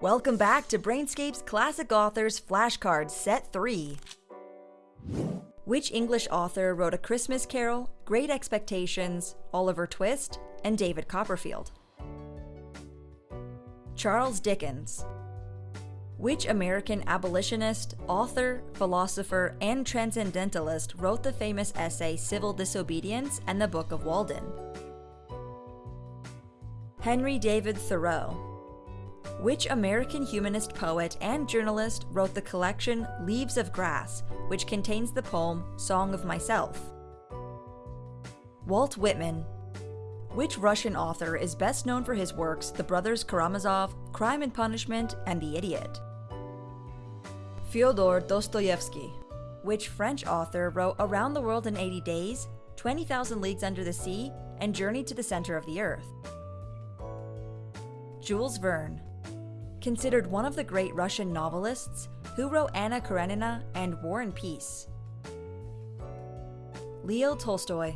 Welcome back to Brainscape's Classic Authors Flashcard Set 3. Which English author wrote A Christmas Carol, Great Expectations, Oliver Twist, and David Copperfield? Charles Dickens. Which American abolitionist, author, philosopher, and transcendentalist wrote the famous essay Civil Disobedience and the Book of Walden? Henry David Thoreau. Which American humanist poet and journalist wrote the collection Leaves of Grass, which contains the poem Song of Myself? Walt Whitman. Which Russian author is best known for his works The Brothers Karamazov, Crime and Punishment, and The Idiot? Fyodor Dostoevsky. Which French author wrote Around the World in 80 Days, 20,000 Leagues Under the Sea, and Journey to the Center of the Earth? Jules Verne. Considered one of the great Russian novelists, who wrote Anna Karenina and War and Peace. Leo Tolstoy.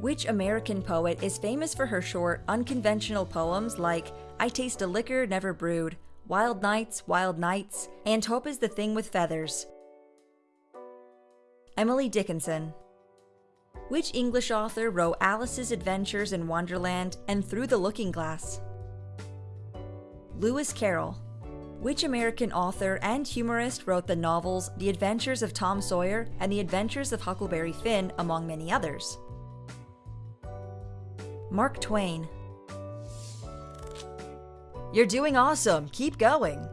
Which American poet is famous for her short, unconventional poems like I Taste a Liquor Never Brewed, Wild Nights, Wild Nights, and Hope is the Thing with Feathers? Emily Dickinson. Which English author wrote Alice's Adventures in Wonderland and Through the Looking Glass? Lewis Carroll. Which American author and humorist wrote the novels The Adventures of Tom Sawyer and The Adventures of Huckleberry Finn, among many others? Mark Twain. You're doing awesome! Keep going!